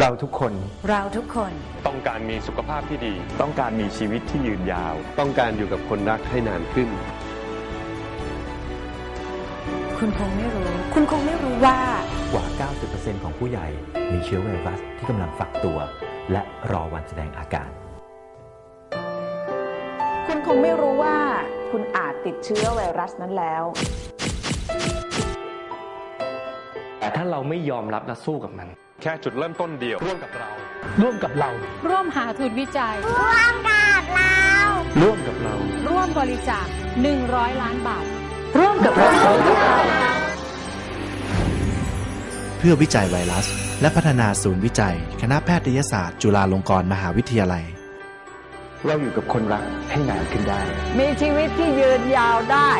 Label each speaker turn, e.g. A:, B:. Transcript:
A: เราทุกคน
B: เราทุกคน
C: ต้องการมีสุขภาพที่ดี
D: ต้องการมีชีวิตที่ยืนยาว
E: ต้องการอยู่กับคนรักให้นานขึ้น
B: คุณคงไม่รู้ คุณคงไม่รู้ว่า
F: กว่า 90%ของผู้ใหญ่มีเชื้อไวรัสที่กำลังฝักตัว และรอวันแสดงอาการ
G: คุณคงไม่รู้ว่า คุณอาจติดเชื้อไวรัสนั้นแล้ว
H: แต่ถ้าเราไม่ยอมรับและสู้กับมัน
C: แค่จุดเริ่มต้นเดียว ร่วมกับเรา
D: ร่วมกับเรา
I: ร่วมหาทุนวิจัย
D: ร่วมกับเรา
I: ร่วมบริจาค 100 ล้านบาท
B: ร่วมกับเรา
J: เพื่อวิจัยไวรัส และพัฒนาศูนย์วิจัย คณะแพทยศาสตร์ จุฬาลงกรณ์มหาวิทยาลัย
F: เราอยู่กับคนรักให้นานขึ้นได้
G: มีชีวิตที่ยืนยาวได้